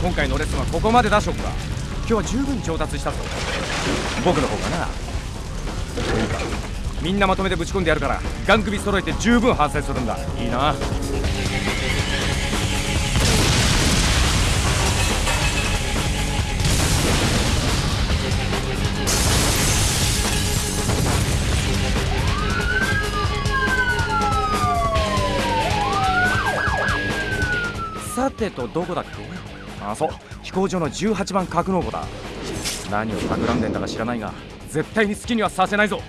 今回のレッスンはここまでだショックだ今日は十分上達したぞ。僕の方がな。みんなまとめてぶち込んでやるからガン首揃えて十分反省するんだ。いいな。さてとどこだっけ？あそう飛行場の18番格納庫だ。何を企んでんだか知らないが絶対に好きにはさせないぞ。